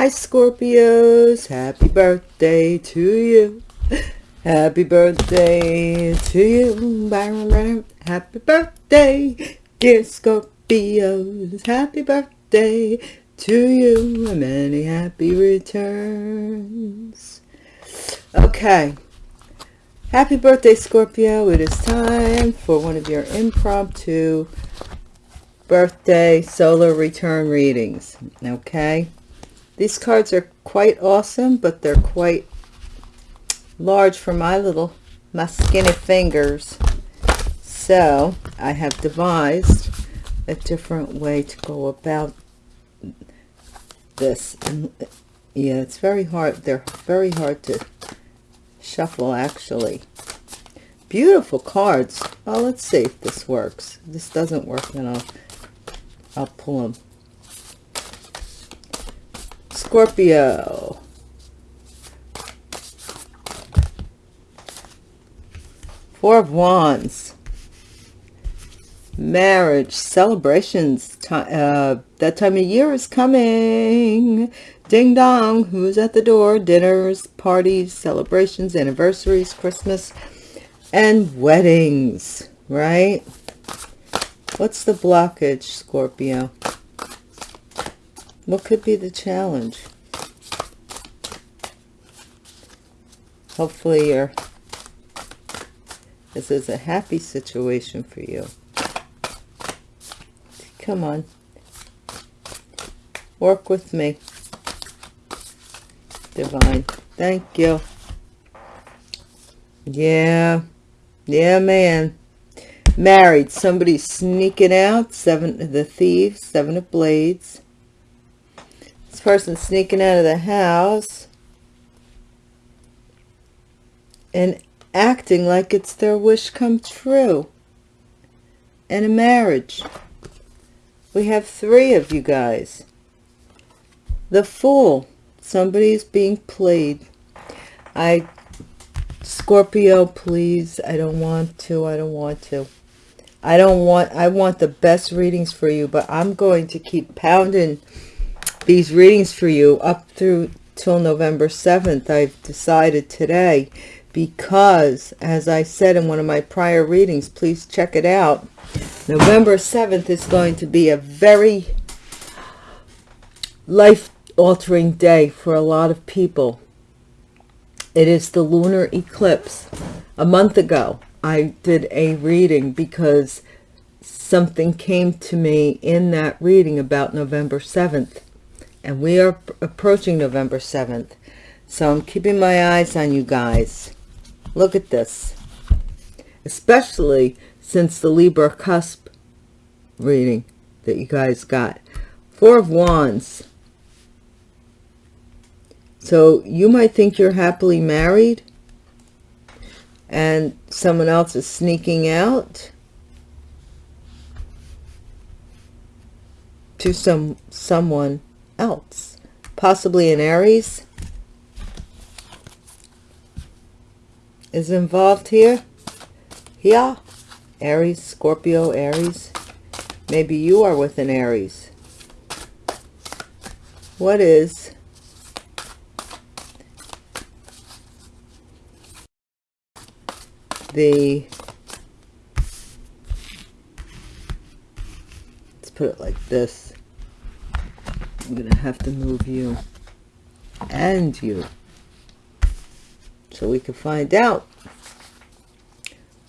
Hi Scorpios, happy birthday to you. Happy birthday to you. Happy birthday, dear Scorpios. Happy birthday to you and many happy returns. Okay. Happy birthday, Scorpio. It is time for one of your impromptu birthday solar return readings. Okay. These cards are quite awesome, but they're quite large for my little, my skinny fingers. So I have devised a different way to go about this. And yeah, it's very hard. They're very hard to shuffle actually. Beautiful cards. Well, let's see if this works. If this doesn't work, then I'll, I'll pull them. Scorpio. Four of Wands. Marriage, celebrations. Uh, that time of year is coming. Ding dong. Who's at the door? Dinners, parties, celebrations, anniversaries, Christmas, and weddings. Right? What's the blockage, Scorpio? What could be the challenge? Hopefully you're, this is a happy situation for you. Come on. Work with me. Divine. Thank you. Yeah. Yeah, man. Married. Somebody sneaking out. Seven, the thieves. Seven of blades person sneaking out of the house and acting like it's their wish come true in a marriage. We have three of you guys. The Fool. Somebody's being played. I, Scorpio, please. I don't want to. I don't want to. I don't want, I want the best readings for you, but I'm going to keep pounding these readings for you up through till November 7th. I've decided today because, as I said in one of my prior readings, please check it out. November 7th is going to be a very life-altering day for a lot of people. It is the lunar eclipse. A month ago, I did a reading because something came to me in that reading about November 7th and we are approaching November 7th. So I'm keeping my eyes on you guys. Look at this. Especially since the Libra cusp reading that you guys got. Four of Wands. So you might think you're happily married and someone else is sneaking out to some someone else? Possibly an aries? Is involved here? Yeah aries scorpio aries? Maybe you are with an aries. What is the let's put it like this I'm going to have to move you and you so we can find out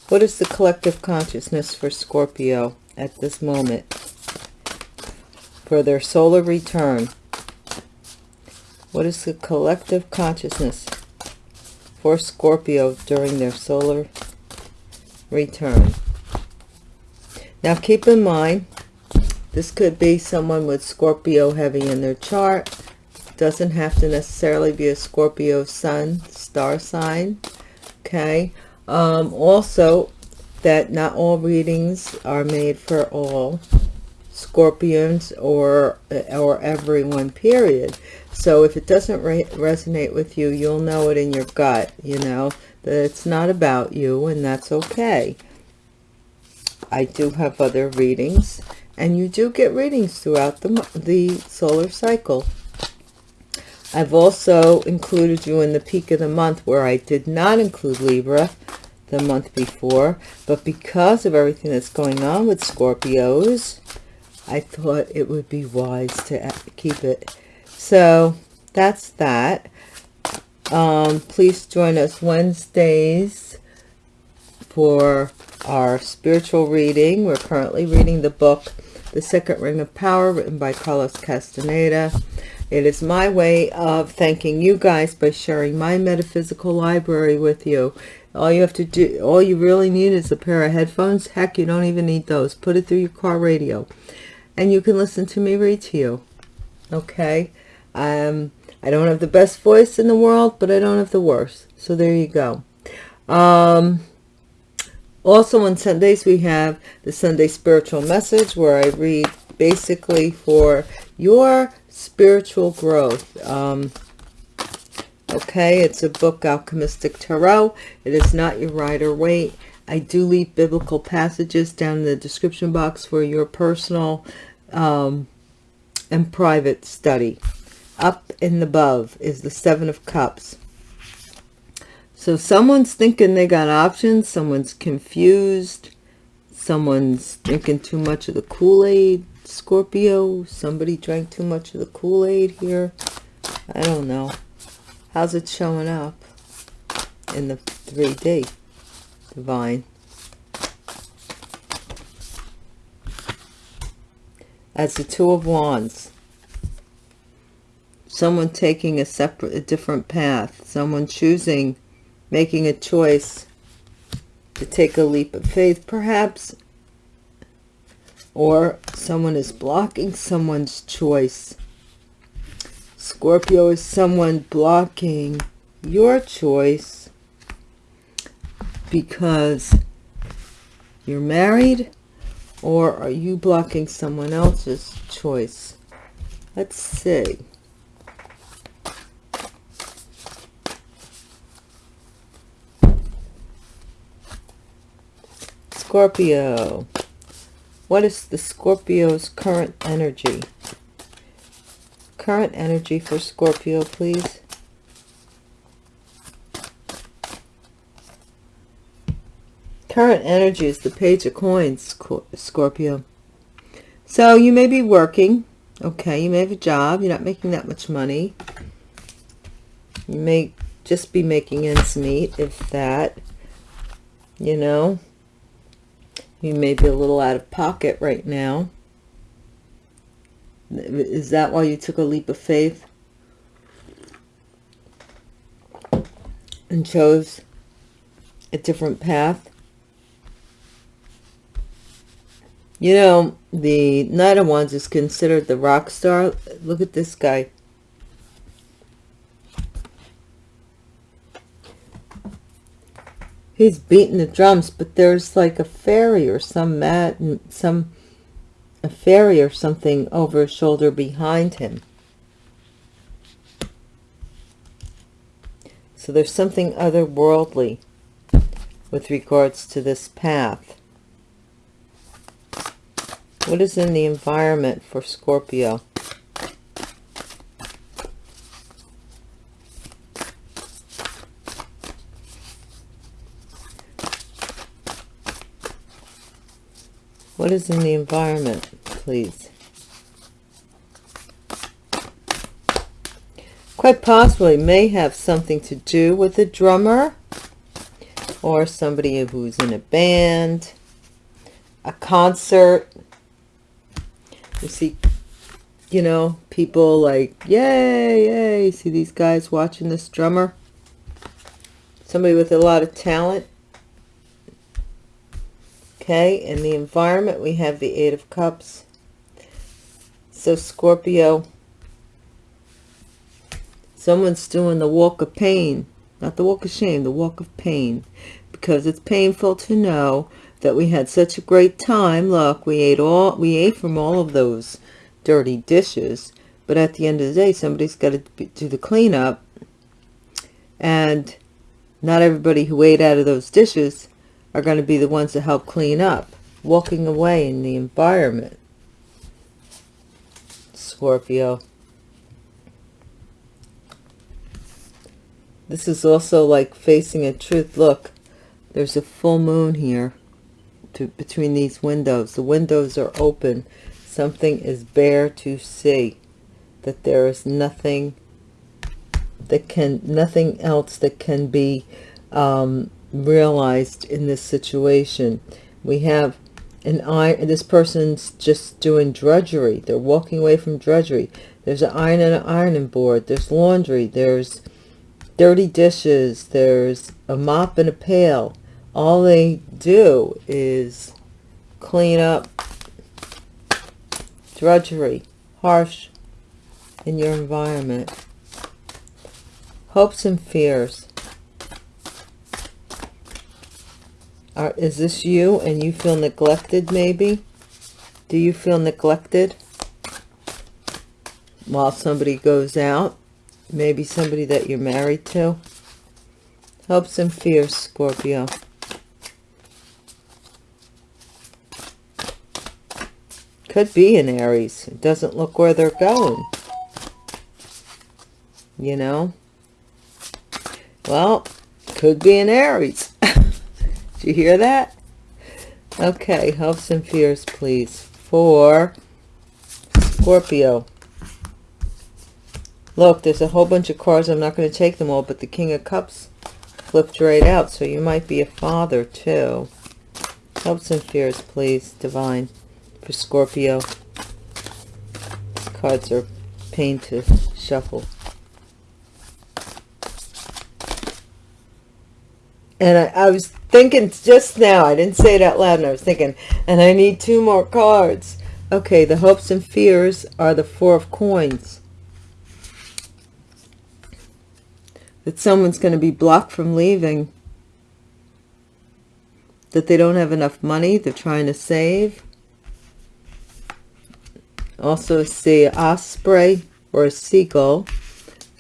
what is the collective consciousness for Scorpio at this moment for their solar return. What is the collective consciousness for Scorpio during their solar return? Now keep in mind this could be someone with Scorpio heavy in their chart. Doesn't have to necessarily be a Scorpio sun, star sign. Okay. Um, also, that not all readings are made for all Scorpions or or everyone, period. So if it doesn't re resonate with you, you'll know it in your gut, you know, that it's not about you, and that's okay. I do have other readings and you do get readings throughout the, the solar cycle. I've also included you in the peak of the month where I did not include Libra the month before. But because of everything that's going on with Scorpios, I thought it would be wise to keep it. So that's that. Um, please join us Wednesdays for our spiritual reading. We're currently reading the book, The Second Ring of Power, written by Carlos Castaneda. It is my way of thanking you guys by sharing my metaphysical library with you. All you have to do, all you really need is a pair of headphones. Heck, you don't even need those. Put it through your car radio. And you can listen to me read to you. Okay? Um, I don't have the best voice in the world, but I don't have the worst. So there you go. Um, also on Sundays, we have the Sunday Spiritual Message where I read basically for your spiritual growth. Um, okay, it's a book, Alchemistic Tarot. It is not your Rider Waite. I do leave biblical passages down in the description box for your personal um, and private study. Up and above is the Seven of Cups. So someone's thinking they got options. Someone's confused. Someone's drinking too much of the Kool-Aid. Scorpio, somebody drank too much of the Kool-Aid here. I don't know. How's it showing up in the 3D divine? As the Two of Wands. Someone taking a separate, a different path. Someone choosing, making a choice to take a leap of faith, perhaps or someone is blocking someone's choice. Scorpio is someone blocking your choice because you're married or are you blocking someone else's choice? Let's see. Scorpio. What is the Scorpio's current energy? Current energy for Scorpio, please. Current energy is the Page of Coins, Scorpio. So you may be working. Okay, you may have a job. You're not making that much money. You may just be making ends meet, if that. You know. You may be a little out of pocket right now. Is that why you took a leap of faith? And chose a different path? You know, the Knight of Wands is considered the rock star. Look at this guy. He's beating the drums but there's like a fairy or some mad some a fairy or something over his shoulder behind him. So there's something otherworldly with regards to this path. What is in the environment for Scorpio What is in the environment, please? Quite possibly may have something to do with a drummer or somebody who's in a band, a concert. You see, you know, people like, yay, yay. See these guys watching this drummer? Somebody with a lot of talent Okay, in the environment, we have the Eight of Cups. So, Scorpio, someone's doing the walk of pain, not the walk of shame, the walk of pain, because it's painful to know that we had such a great time. Look, we ate all, we ate from all of those dirty dishes, but at the end of the day, somebody's got to do the cleanup, and not everybody who ate out of those dishes are going to be the ones that help clean up, walking away in the environment. Scorpio. this is also like facing a truth look there's a full moon here to between these windows the windows are open something is bare to see that there is nothing that can nothing else that can be um, realized in this situation. We have an iron this person's just doing drudgery. They're walking away from drudgery. There's an iron and an ironing board. There's laundry. There's dirty dishes. There's a mop and a pail. All they do is clean up drudgery harsh in your environment. Hopes and fears Are, is this you and you feel neglected maybe? Do you feel neglected? While somebody goes out maybe somebody that you're married to? Hopes and fears Scorpio. Could be in Aries. It doesn't look where they're going. You know? Well could be in Aries you hear that? Okay hopes and fears please. For Scorpio. Look there's a whole bunch of cards. I'm not going to take them all but the King of Cups flipped right out so you might be a father too. Hopes and fears please. Divine for Scorpio. Cards are pain to shuffle. And I, I, was thinking just now, I didn't say it out loud, and I was thinking, and I need two more cards. Okay, the hopes and fears are the Four of Coins. That someone's going to be blocked from leaving. That they don't have enough money, they're trying to save also see osprey or a seagull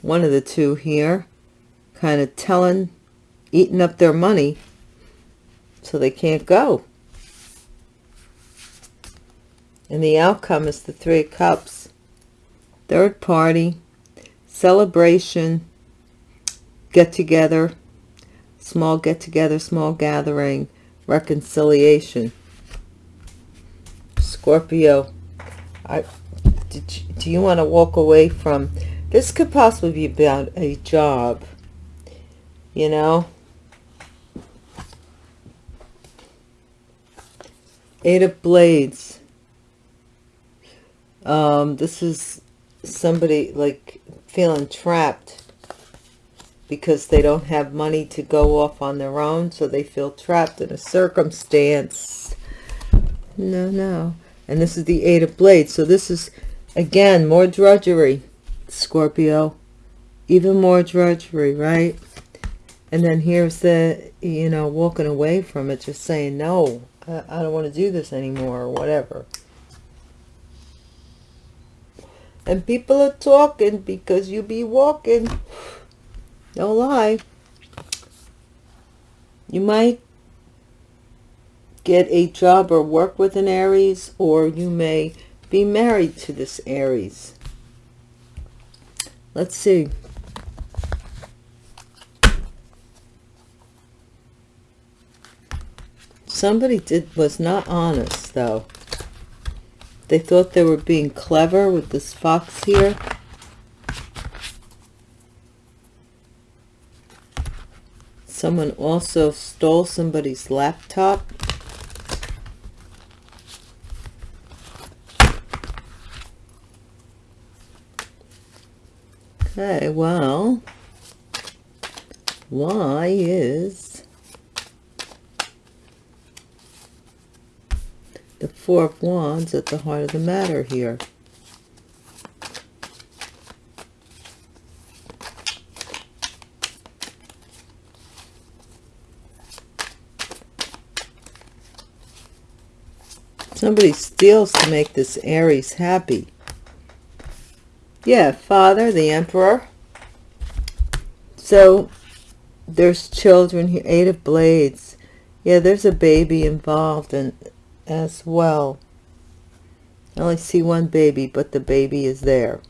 one of the two here kind of telling eating up their money so they can't go. And the outcome is the three cups. Third party celebration get together small get together small gathering reconciliation. Scorpio I, you, do you want to walk away from this could possibly be about a job you know eight of blades. Um this is somebody like feeling trapped because they don't have money to go off on their own so they feel trapped in a circumstance. No no. And this is the eight of blades. So this is again more drudgery scorpio. Even more drudgery right? And then here's the you know walking away from it just saying no i, don't want to do this anymore or whatever and people are talking because you be walking don't lie you might get a job or work with an Aries, or you may be married to this Aries. Let's see. Somebody did was not honest, though. They thought they were being clever with this fox here. Someone also stole somebody's laptop. Okay, well, why is the Four of Wands at the heart of the matter here? Somebody steals to make this Aries happy. Yeah, father, the emperor. So there's children here, eight of blades. Yeah, there's a baby involved in as well. I only see one baby, but the baby is there.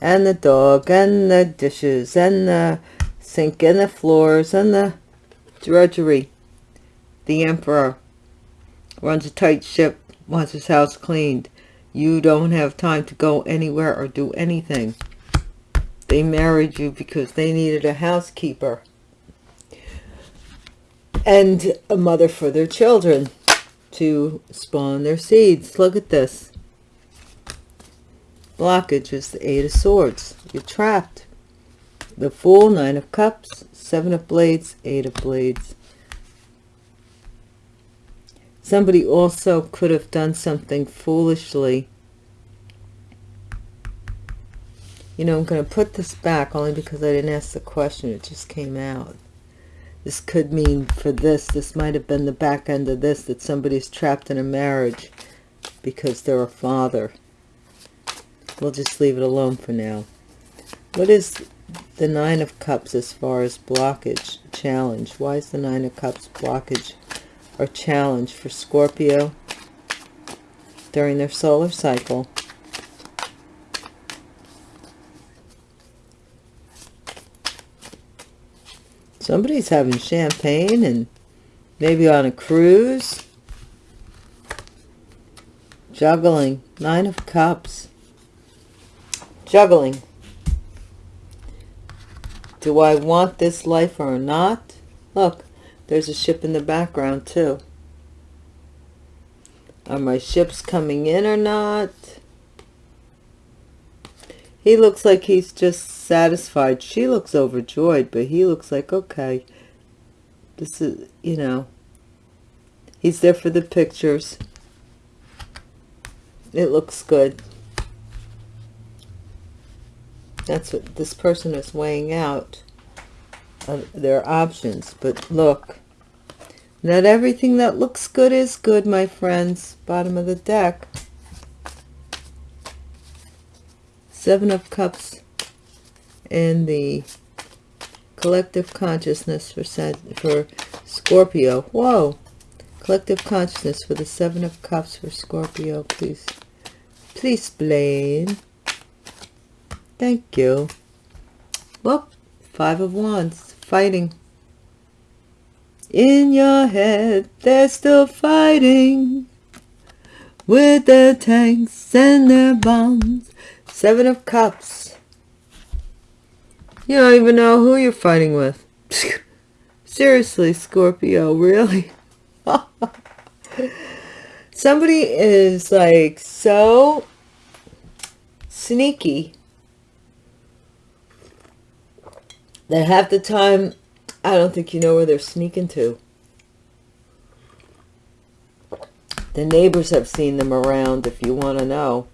And the dog, and the dishes, and the sink and the floors and the drudgery. The emperor runs a tight ship, wants his house cleaned. You don't have time to go anywhere or do anything. They married you because they needed a housekeeper and a mother for their children to spawn their seeds. Look at this. Blockage is the Eight of Swords. You're trapped. The Fool, Nine of Cups, Seven of Blades, Eight of Blades. Somebody also could have done something foolishly. You know, I'm going to put this back only because I didn't ask the question. It just came out. This could mean for this, this might have been the back end of this, that somebody's trapped in a marriage because they're a father. We'll just leave it alone for now. What is the Nine of Cups as far as blockage, challenge? Why is the Nine of Cups blockage or challenge for Scorpio during their solar cycle. Somebody's having champagne and maybe on a cruise. Juggling. Nine of Cups. Juggling. Do I want this life or not? Look, there's a ship in the background too. Are my ships coming in or not? He looks like he's just satisfied. She looks overjoyed, but he looks like, okay, this is, you know, he's there for the pictures. It looks good. That's what this person is weighing out their options. But look, not everything that looks good is good, my friends. Bottom of the deck. Seven of Cups and the collective consciousness for for Scorpio. Whoa. Collective consciousness for the Seven of Cups for Scorpio, please. Please explain. Thank you. Look, Five of Wands, fighting. In your head, they're still fighting with their tanks and their bombs. Seven of Cups. You don't even know who you're fighting with. Seriously, Scorpio, really? Somebody is like so sneaky that half the time I don't think you know where they're sneaking to. The neighbors have seen them around if you want to know.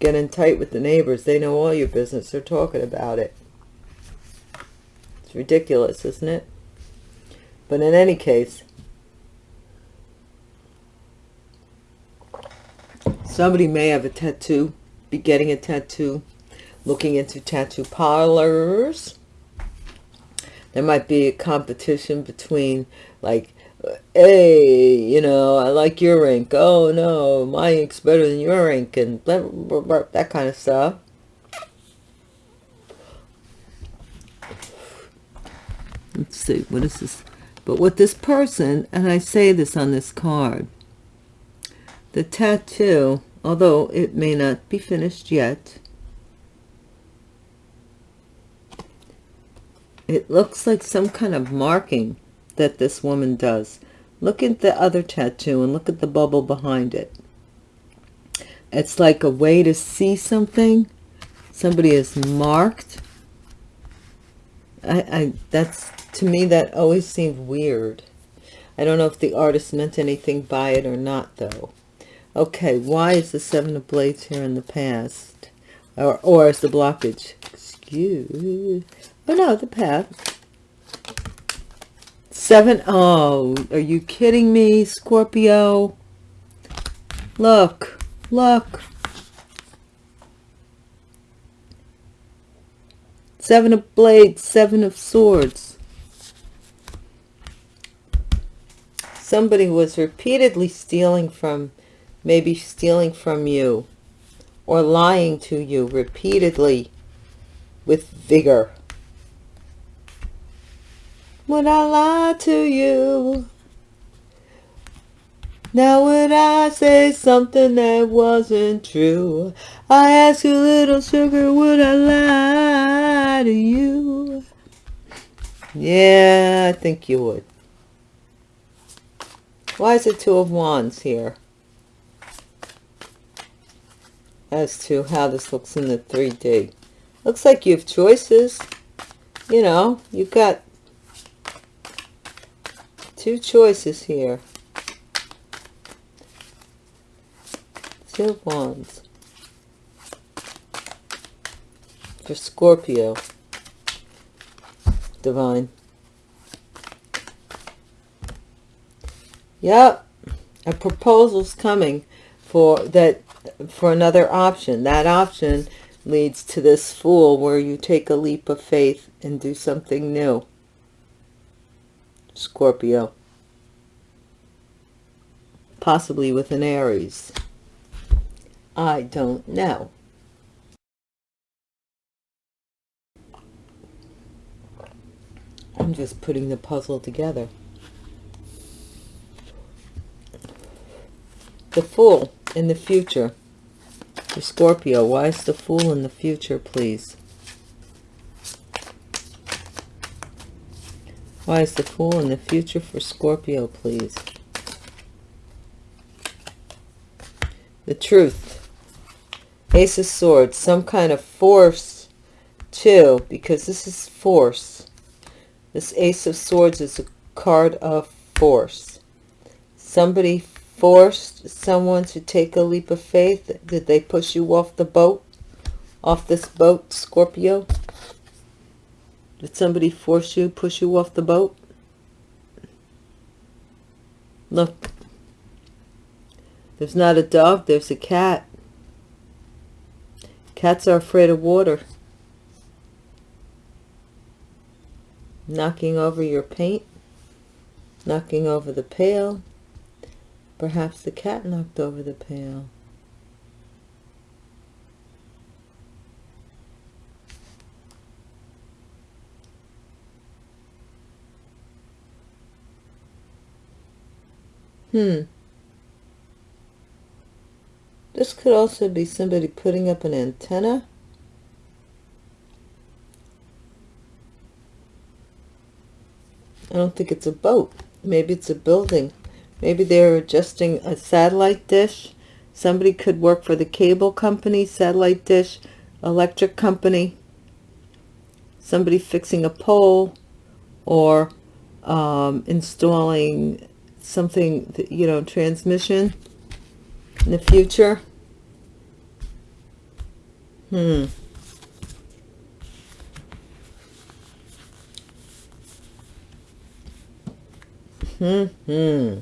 Get in tight with the neighbors. They know all your business. They're talking about it. It's ridiculous, isn't it? But in any case, somebody may have a tattoo, be getting a tattoo, looking into tattoo parlors there might be a competition between like hey you know i like your ink oh no my ink's better than your ink and blah, blah, blah, that kind of stuff. Let's see what is this? But what this person and i say this on this card the tattoo although it may not be finished yet It looks like some kind of marking that this woman does. Look at the other tattoo and look at the bubble behind it. It's like a way to see something. Somebody is marked. I, I that's to me that always seemed weird. I don't know if the artist meant anything by it or not though. Okay, why is the Seven of Blades here in the past? Or, or is the blockage? Excuse Oh no, the path. Seven. Oh, are you kidding me, Scorpio? Look, look. Seven of blades, seven of swords. Somebody was repeatedly stealing from, maybe stealing from you or lying to you repeatedly with vigor Would I lie to you? Now would I say something that wasn't true? I ask you, little sugar, would I lie to you? Yeah, I think you would. Why is it two of wands here? As to how this looks in the 3D. Looks like you have choices. You know, you've got two choices here. Two Wands. For Scorpio. Divine. Yep. A proposal's coming for that for another option. That option leads to this fool where you take a leap of faith and do something new. Scorpio. Possibly with an Aries. I don't know. I'm just putting the puzzle together. The Fool in the future. For Scorpio, why is the Fool in the future, please? Why is the Fool in the future for Scorpio, please? The Truth. Ace of Swords. Some kind of force, too, because this is force. This Ace of Swords is a card of force. Somebody forced someone to take a leap of faith. Did they push you off the boat? Off this boat, Scorpio? Did somebody force you, push you off the boat? Look. There's not a dog, there's a cat. Cats are afraid of water. Knocking over your paint. Knocking over the pail. Perhaps the cat knocked over the pail. Hmm. This could also be somebody putting up an antenna. I don't think it's a boat. Maybe it's a building. Maybe they're adjusting a satellite dish. Somebody could work for the cable company, satellite dish, electric company. Somebody fixing a pole or um, installing something, that, you know, transmission in the future. Hmm. Hmm. Hmm.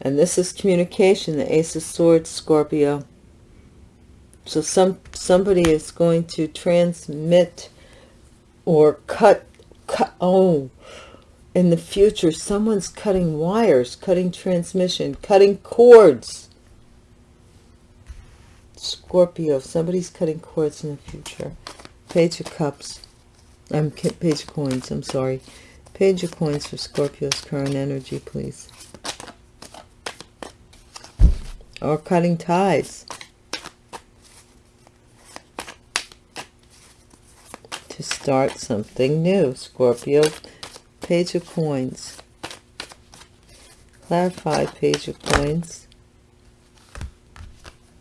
And this is communication, the Ace of Swords, Scorpio. So some somebody is going to transmit or cut, cut, oh, in the future, someone's cutting wires, cutting transmission, cutting cords. Scorpio, somebody's cutting cords in the future. Page of Cups. I'm Page of Coins, I'm sorry. Page of Coins for Scorpio's current energy, please. Or cutting ties. To start something new, Scorpio. Page of Coins. Clarify Page of Coins.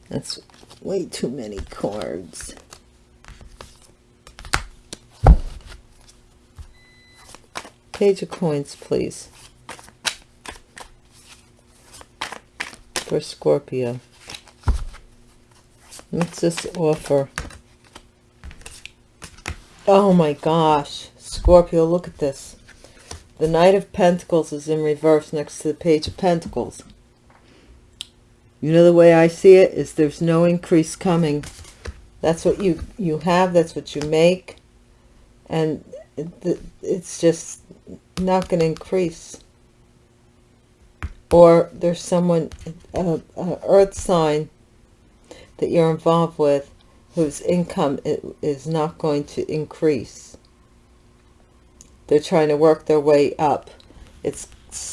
That's way too many cards. Page of Coins, please. For Scorpio. What's this offer? Oh my gosh. Scorpio, look at this. The Knight of Pentacles is in reverse next to the Page of Pentacles. You know the way I see it is there's no increase coming. That's what you, you have. That's what you make. And it's just not going to increase. Or there's someone, a, a earth sign that you're involved with whose income is not going to increase They're trying to work their way up. It's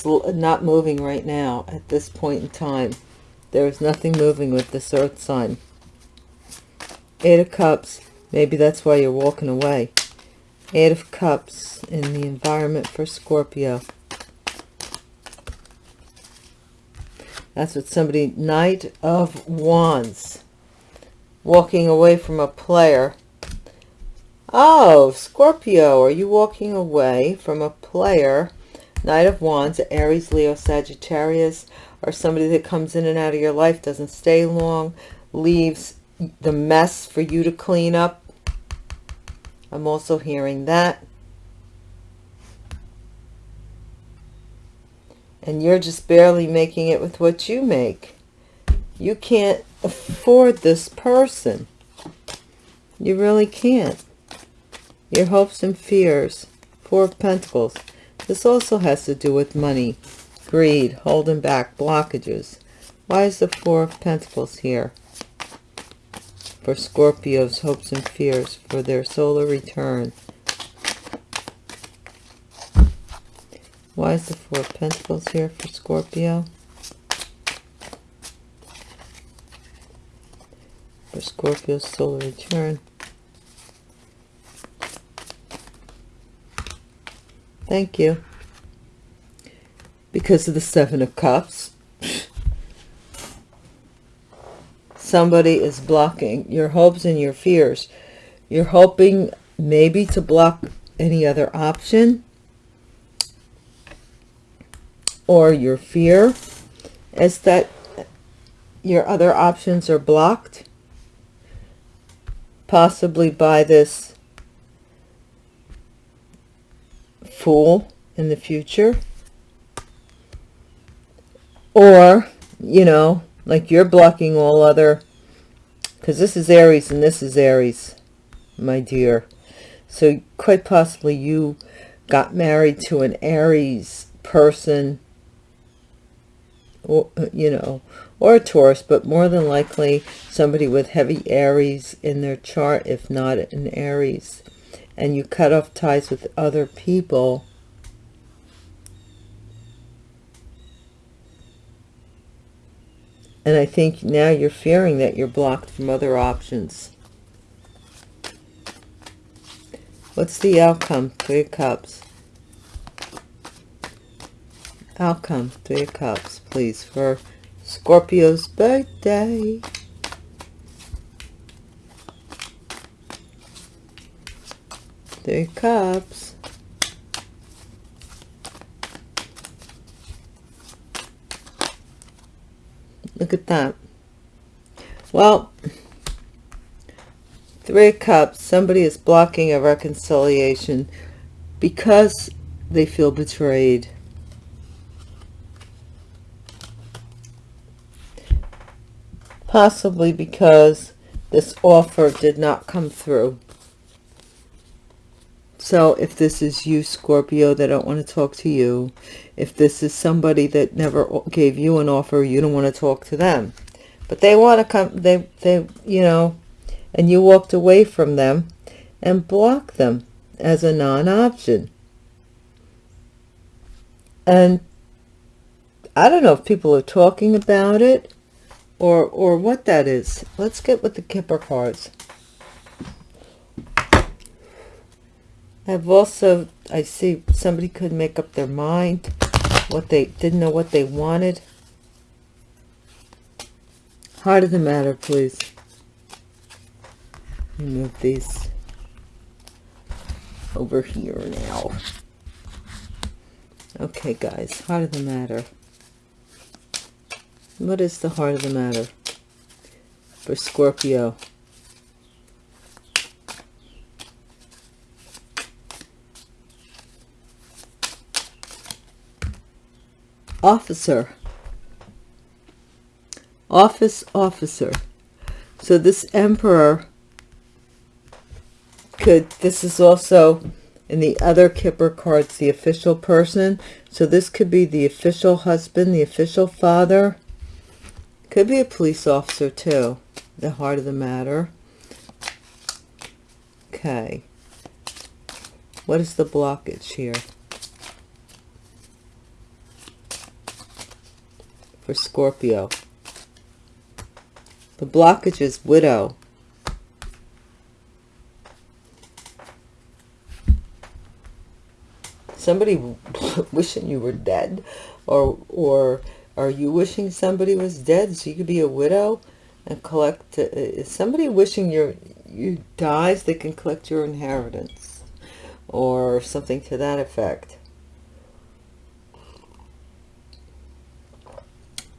not moving right now at this point in time. There is nothing moving with this earth sign. Eight of Cups. Maybe that's why you're walking away. Eight of Cups in the environment for Scorpio. That's what somebody, Knight of Wands. Walking away from a player. Oh, Scorpio, are you walking away from a player? Knight of Wands, Aries, Leo, Sagittarius, or somebody that comes in and out of your life, doesn't stay long, leaves the mess for you to clean up. I'm also hearing that. and you're just barely making it with what you make. You can't afford this person. You really can't. Your hopes and fears. Four of Pentacles. This also has to do with money, greed, holding back, blockages. Why is the Four of Pentacles here? For Scorpio's hopes and fears for their solar return. Why is the Four of Pentacles here for Scorpio? For Scorpio's solar return. Thank you. Because of the Seven of Cups. Somebody is blocking your hopes and your fears. You're hoping maybe to block any other option or your fear is that your other options are blocked possibly by this fool in the future. Or you know like you're blocking all other because this is Aries and this is Aries my dear. So quite possibly you got married to an Aries person or, you know, or a Taurus, but more than likely somebody with heavy Aries in their chart, if not an Aries, and you cut off ties with other people, and I think now you're fearing that you're blocked from other options. What's the outcome? Three of Cups outcome three of cups please for scorpio's birthday three cups. Look at that. Well three cups. Somebody is blocking a reconciliation because they feel betrayed. Possibly because this offer did not come through. So if this is you, Scorpio, they don't want to talk to you. If this is somebody that never gave you an offer, you don't want to talk to them. But they want to come, they, they, you know, and you walked away from them and blocked them as a non-option. And I don't know if people are talking about it or or what that is let's get with the kipper cards i've also i see somebody could make up their mind what they didn't know what they wanted. Heart of the matter please. Move these over here now. Okay guys heart of the matter. What is the heart of the matter for Scorpio? Officer. Office officer. So this emperor could, this is also in the other Kipper cards, the official person. So this could be the official husband, the official father, could be a police officer too. The heart of the matter. Okay. What is the blockage here? For Scorpio. The blockage is widow. Somebody wishing you were dead or or are you wishing somebody was dead so you could be a widow and collect uh, is somebody wishing your you dies they can collect your inheritance or something to that effect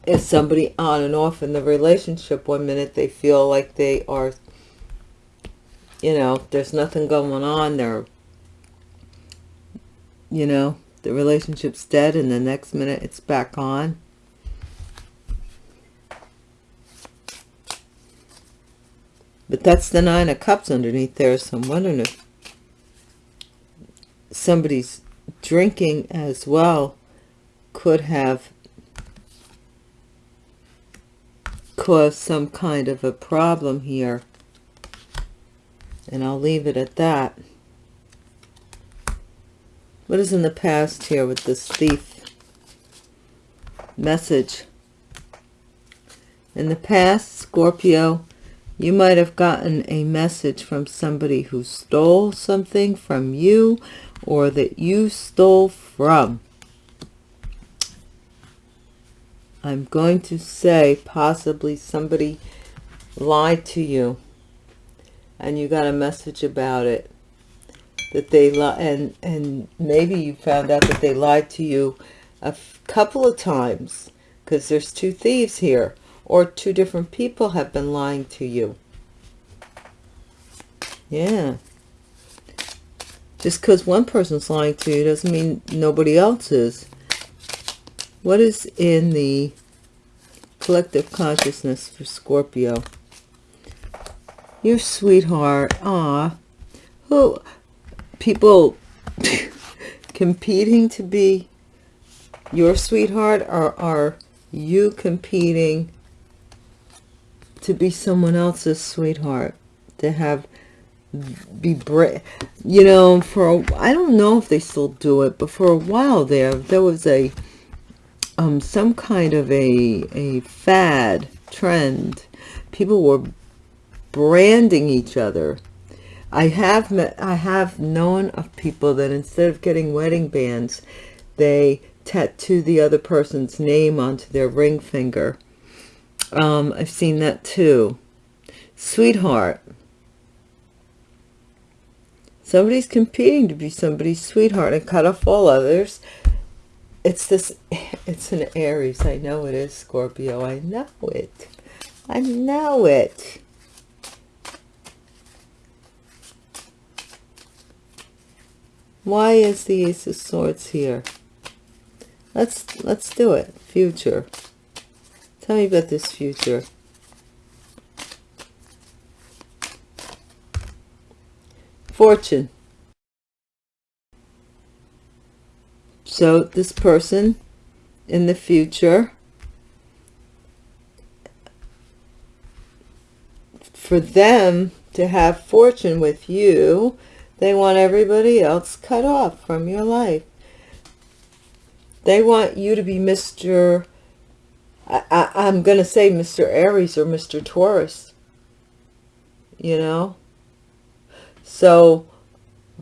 is somebody on and off in the relationship one minute they feel like they are you know there's nothing going on they're you know the relationship's dead and the next minute it's back on. But that's the nine of cups underneath there so i'm wondering if somebody's drinking as well could have caused some kind of a problem here and i'll leave it at that what is in the past here with this thief message? In the past, Scorpio, you might have gotten a message from somebody who stole something from you or that you stole from. I'm going to say possibly somebody lied to you and you got a message about it that they lie and and maybe you found out that they lied to you a couple of times because there's two thieves here or two different people have been lying to you. Yeah. Just because one person's lying to you doesn't mean nobody else is what is in the collective consciousness for Scorpio? Your sweetheart ah who people competing to be your sweetheart or are you competing to be someone else's sweetheart to have be brave you know for I don't know if they still do it but for a while there there was a um some kind of a a fad trend people were branding each other I have met, I have known of people that instead of getting wedding bands, they tattoo the other person's name onto their ring finger. Um, I've seen that too. Sweetheart. Somebody's competing to be somebody's sweetheart and cut off all others. It's this, it's an Aries. I know it is Scorpio. I know it. I know it. Why is the Ace of Swords here? Let's let's do it. Future. Tell me about this future. Fortune. So this person in the future for them to have fortune with you they want everybody else cut off from your life. They want you to be Mr. I, I'm going to say Mr. Aries or Mr. Taurus. You know? So,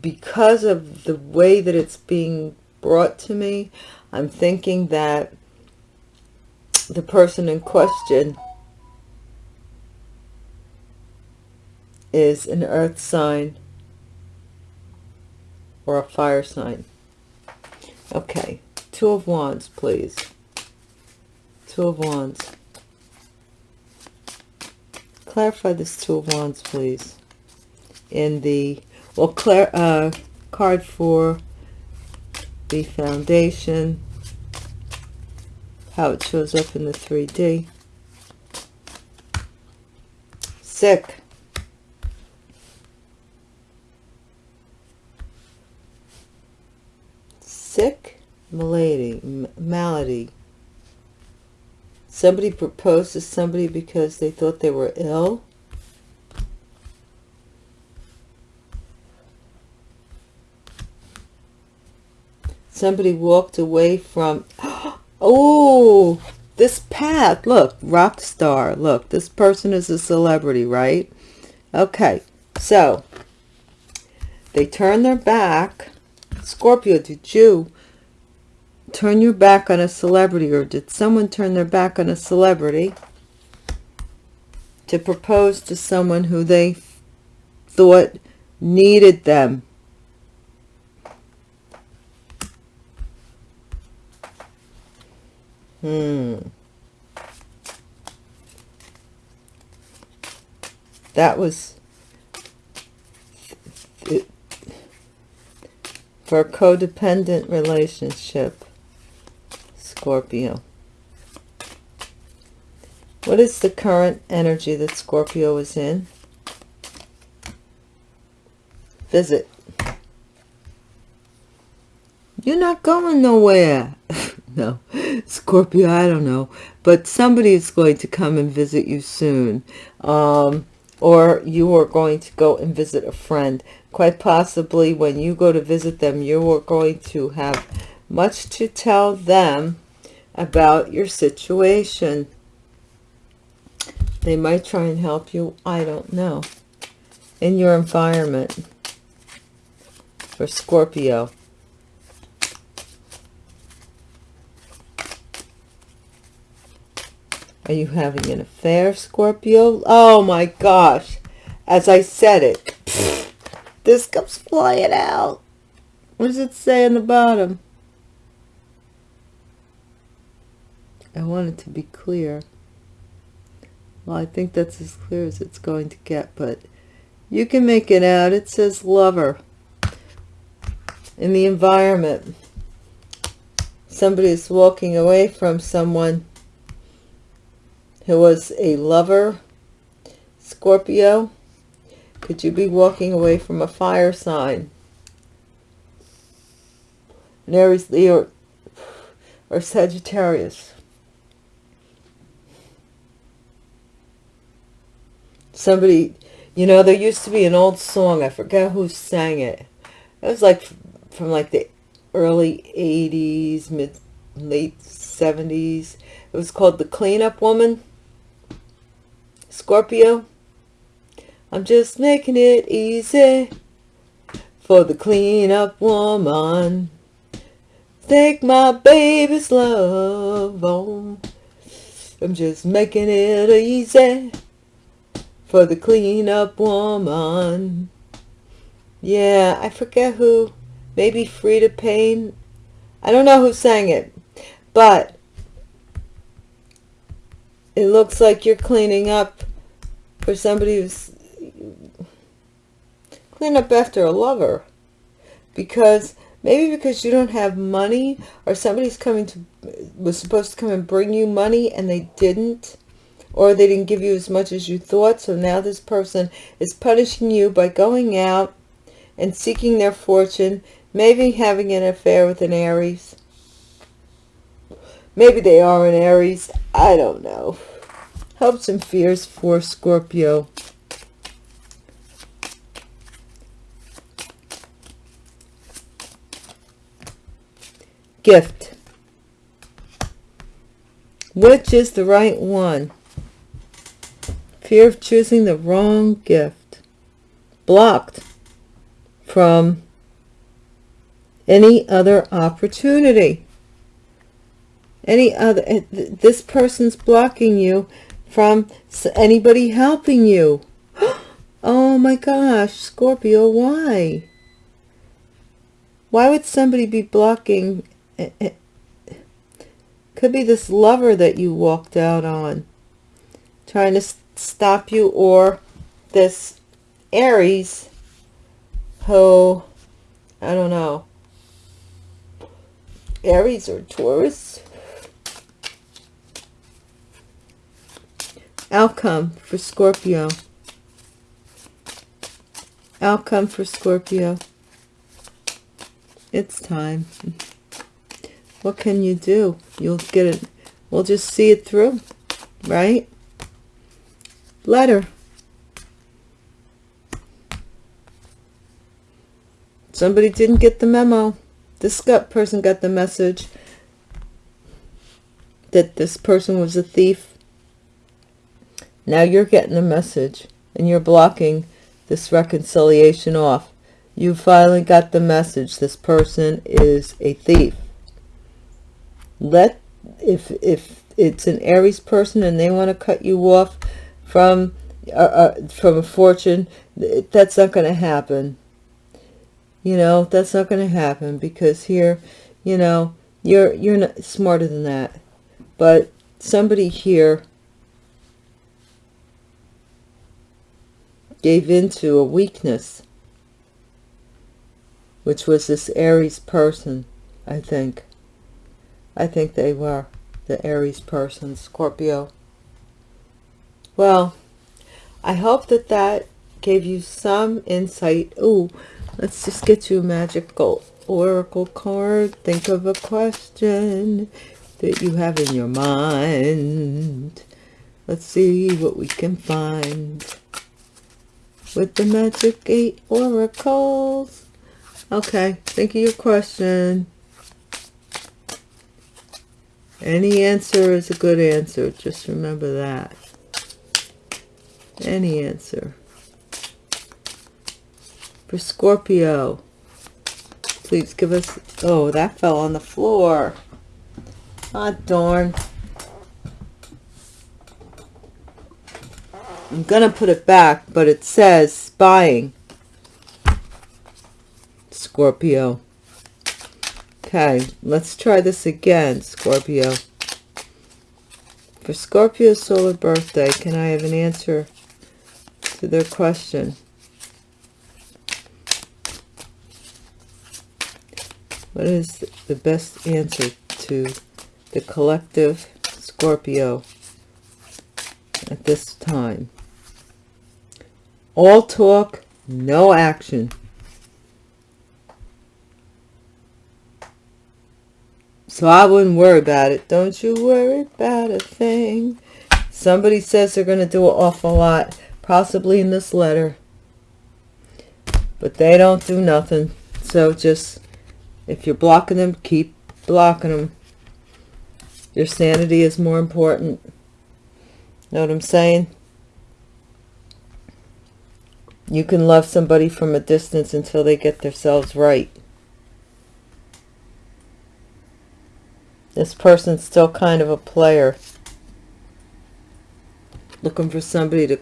because of the way that it's being brought to me, I'm thinking that the person in question is an earth sign or a fire sign. Okay, Two of Wands, please. Two of Wands. Clarify this Two of Wands, please. In the, well, clar uh, card for the foundation, how it shows up in the 3D. Sick. sick malady malady somebody proposed to somebody because they thought they were ill somebody walked away from oh this path. Look rock star. Look this person is a celebrity right? Okay so they turn their back. Scorpio did you turn your back on a celebrity or did someone turn their back on a celebrity to propose to someone who they thought needed them Hmm. That was for a codependent relationship, Scorpio. What is the current energy that Scorpio is in? Visit. You're not going nowhere. no. Scorpio, I don't know. But somebody is going to come and visit you soon. Um, or you are going to go and visit a friend. Quite possibly when you go to visit them, you are going to have much to tell them about your situation. They might try and help you. I don't know. In your environment for Scorpio. Are you having an affair, Scorpio? Oh my gosh. As I said it, this comes flying out. What does it say on the bottom? I want it to be clear. Well, I think that's as clear as it's going to get, but you can make it out. It says lover. In the environment, somebody is walking away from someone who was a lover, Scorpio, could you be walking away from a fire sign? An Aries, Leo, or Sagittarius. Somebody, you know, there used to be an old song. I forget who sang it. It was like from like the early 80s, mid, late 70s. It was called The Cleanup Woman. Scorpio, I'm just making it easy for the cleanup woman. Take my baby's love home. I'm just making it easy for the cleanup woman. Yeah, I forget who. Maybe Freda Payne. I don't know who sang it. But it looks like you're cleaning up for somebody who's clean up after a lover. Because maybe because you don't have money or somebody's coming to was supposed to come and bring you money and they didn't or they didn't give you as much as you thought so now this person is punishing you by going out and seeking their fortune maybe having an affair with an Aries maybe they are an Aries I don't know Hopes and fears for Scorpio. Gift. Which is the right one? Fear of choosing the wrong gift. Blocked from any other opportunity. Any other, eh, this person's blocking you from anybody helping you. Oh my gosh, Scorpio, why? Why would somebody be blocking? Could be this lover that you walked out on. Trying to stop you or this Aries who, I don't know, Aries or Taurus Outcome for Scorpio. Outcome for Scorpio. It's time. What can you do? You'll get it. We'll just see it through, right? Letter. Somebody didn't get the memo. this person got the message that this person was a thief now you're getting a message and you're blocking this reconciliation off. You finally got the message. This person is a thief. Let if if it's an aries person and they want to cut you off from uh, uh, from a fortune that's not going to happen. You know that's not going to happen because here you know you're you're not smarter than that. But somebody here gave into a weakness which was this Aries person I think. I think they were the Aries person Scorpio. Well I hope that that gave you some insight. Oh let's just get you a magical oracle card. Think of a question that you have in your mind. Let's see what we can find with the magic eight oracles okay think of your question any answer is a good answer just remember that any answer for Scorpio. Please give us... Oh, that fell on the floor. Ah, darn. I'm going to put it back, but it says spying. Scorpio. Okay, let's try this again, Scorpio. For Scorpio's solar birthday, can I have an answer to their question? What is the best answer to the collective Scorpio at this time? All talk, no action. So I wouldn't worry about it. Don't you worry about a thing. Somebody says they're going to do an awful lot, possibly in this letter. But they don't do nothing. So just if you're blocking them, keep blocking them. Your sanity is more important. Know what I'm saying? You can love somebody from a distance until they get themselves right. This person's still kind of a player. Looking for somebody to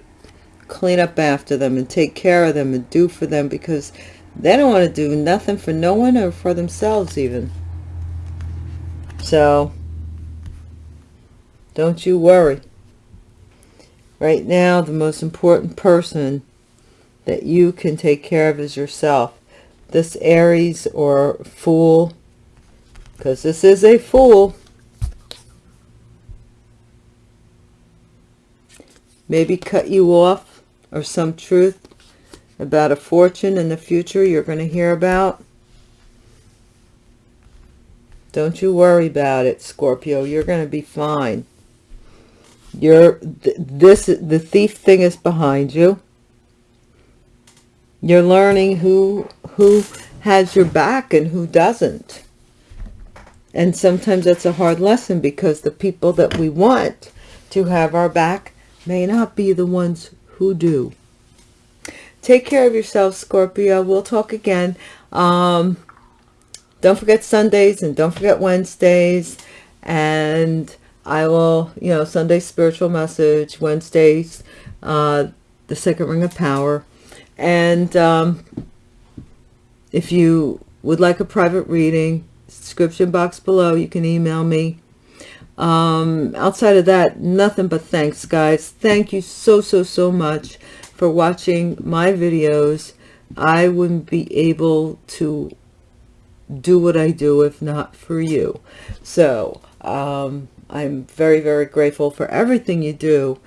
clean up after them and take care of them and do for them because they don't want to do nothing for no one or for themselves even. So, don't you worry. Right now, the most important person that you can take care of is yourself. This Aries or Fool, because this is a Fool, maybe cut you off or some truth about a fortune in the future you're going to hear about. Don't you worry about it, Scorpio. You're going to be fine. You're th this the thief thing is behind you. You're learning who who has your back and who doesn't. And sometimes that's a hard lesson because the people that we want to have our back may not be the ones who do. Take care of yourself, Scorpio. We'll talk again. Um, don't forget Sundays and don't forget Wednesdays. And I will, you know, Sunday spiritual message, Wednesdays, uh, the second ring of power. And um, if you would like a private reading, description box below, you can email me. Um, outside of that, nothing but thanks, guys. Thank you so, so, so much for watching my videos. I wouldn't be able to do what I do if not for you. So um, I'm very, very grateful for everything you do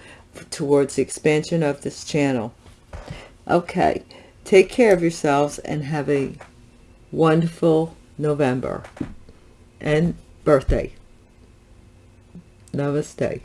towards the expansion of this channel. Okay, take care of yourselves and have a wonderful November and birthday. Namaste.